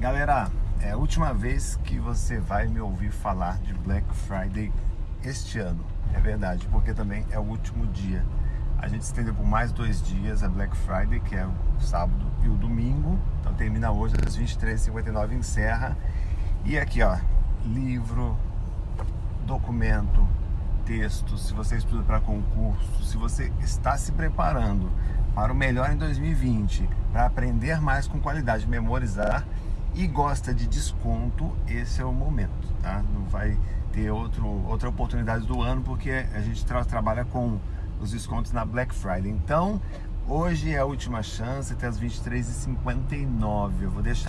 Galera, é a última vez que você vai me ouvir falar de Black Friday este ano. É verdade, porque também é o último dia. A gente estendeu por mais dois dias a Black Friday, que é o sábado e o domingo. Então termina hoje às 23h59, encerra. E aqui, ó, livro, documento, texto, se você estuda para concurso, se você está se preparando para o melhor em 2020, para aprender mais com qualidade, memorizar e gosta de desconto, esse é o momento, tá? Não vai ter outro, outra oportunidade do ano porque a gente tra trabalha com os descontos na Black Friday. Então, hoje é a última chance até as 23h59. Eu vou deixar